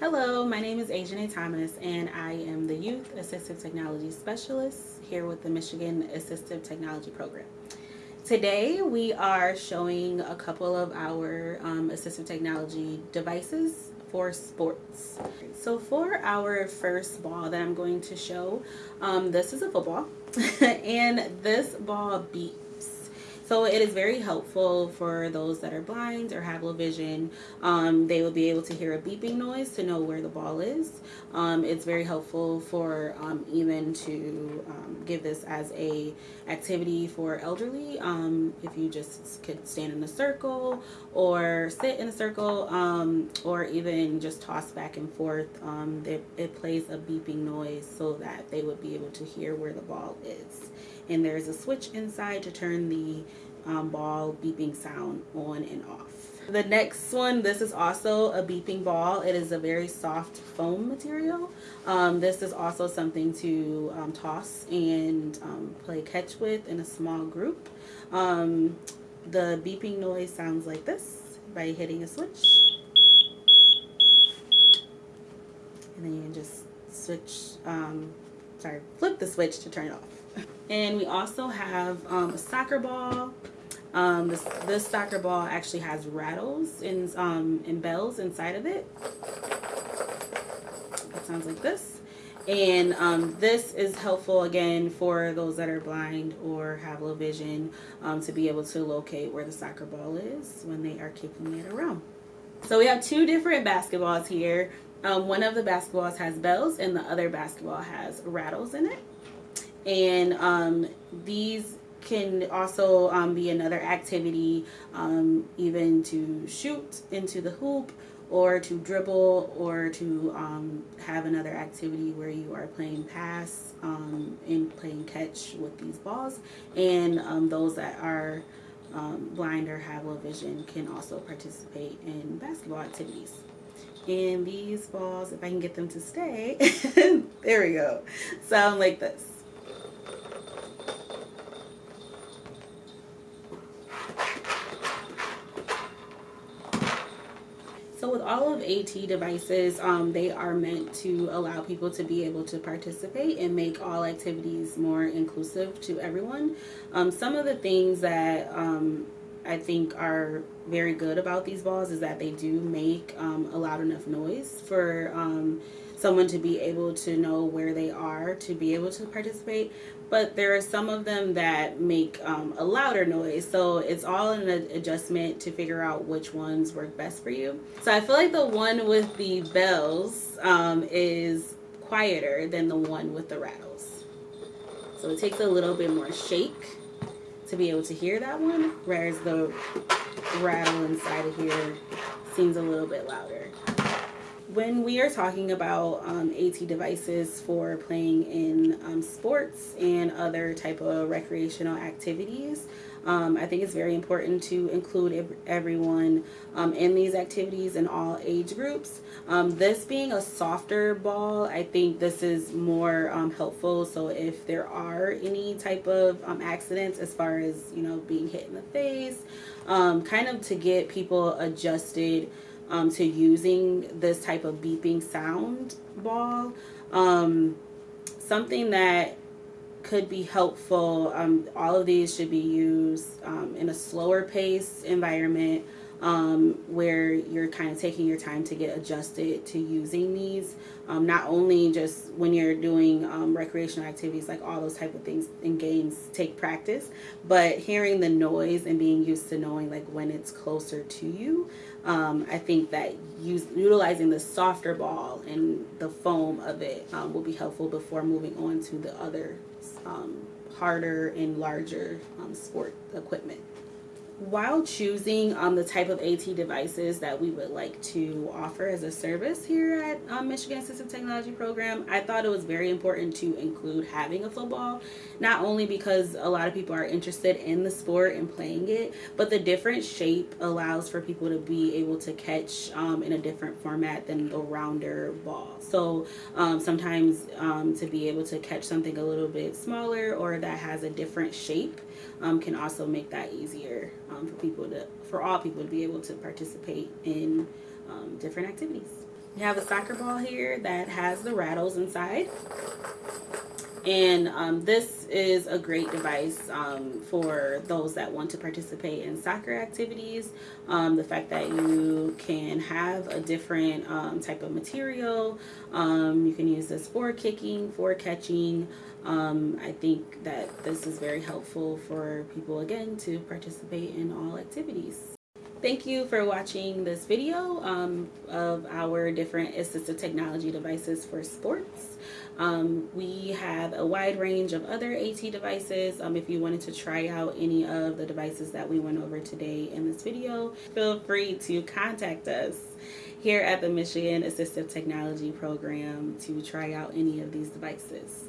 Hello, my name is Ajan Thomas and I am the Youth Assistive Technology Specialist here with the Michigan Assistive Technology Program. Today we are showing a couple of our um, assistive technology devices for sports. So for our first ball that I'm going to show, um, this is a football and this ball beeps. So it is very helpful for those that are blind or have low vision. Um, they will be able to hear a beeping noise to know where the ball is. Um, it's very helpful for um, even to um, give this as a activity for elderly. Um, if you just could stand in a circle or sit in a circle or even just toss back and forth, it, it plays a beeping noise so that they would be able to hear where the ball is and there's a switch inside to turn the um, ball beeping sound on and off. The next one, this is also a beeping ball. It is a very soft foam material. Um, this is also something to um, toss and um, play catch with in a small group. Um, the beeping noise sounds like this by hitting a switch. And then you can just switch, um, sorry, flip the switch to turn it off. And we also have um, a soccer ball. Um, this, this soccer ball actually has rattles and, um, and bells inside of it. It sounds like this. And um, this is helpful again for those that are blind or have low vision um, to be able to locate where the soccer ball is when they are kicking it around. So we have two different basketballs here. Um, one of the basketballs has bells and the other basketball has rattles in it and um, these can also um, be another activity um, even to shoot into the hoop or to dribble or to um, have another activity where you are playing pass um, and playing catch with these balls. And um, those that are blind or have low vision can also participate in basketball activities. And these balls if I can get them to stay there we go. Sound like this So with all of AT devices, um, they are meant to allow people to be able to participate and make all activities more inclusive to everyone. Um, some of the things that um, I think are very good about these balls is that they do make um, a loud enough noise for um, someone to be able to know where they are to be able to participate. But there are some of them that make um, a louder noise. So it's all an adjustment to figure out which ones work best for you. So I feel like the one with the bells um, is quieter than the one with the rattles. So it takes a little bit more shake to be able to hear that one whereas the rattle inside of here seems a little bit louder when we are talking about um, AT devices for playing in um, sports and other type of recreational activities, um, I think it's very important to include everyone um, in these activities in all age groups. Um, this being a softer ball, I think this is more um, helpful. So if there are any type of accidents as far as, you know, being hit in the face, kind of to get people adjusted um, to using this type of beeping sound ball. Um, something that could be helpful, um, all of these should be used um, in a slower pace environment um, where you're kind of taking your time to get adjusted to using these. Um, not only just when you're doing um, recreational activities like all those type of things in games take practice, but hearing the noise and being used to knowing like when it's closer to you. Um, I think that use, utilizing the softer ball and the foam of it um, will be helpful before moving on to the other um, harder and larger sport equipment while choosing um, the type of AT devices that we would like to offer as a service here at um, Michigan Assistive Technology Program, I thought it was very important to include having a football, not only because a lot of people are interested in the sport and playing it, but the different shape allows for people to be able to catch um, in a different format than the rounder ball. So um, sometimes um, to be able to catch something a little bit smaller or that has a different shape um, can also make that easier um, for people to, for all people to be able to participate in um, different activities. We have a soccer ball here that has the rattles inside. And um, this is a great device um, for those that want to participate in soccer activities. Um, the fact that you can have a different um, type of material. Um, you can use this for kicking, for catching. Um, I think that this is very helpful for people, again, to participate in all activities. Thank you for watching this video um, of our different assistive technology devices for sports. Um, we have a wide range of other AT devices. Um, if you wanted to try out any of the devices that we went over today in this video, feel free to contact us here at the Michigan Assistive Technology Program to try out any of these devices.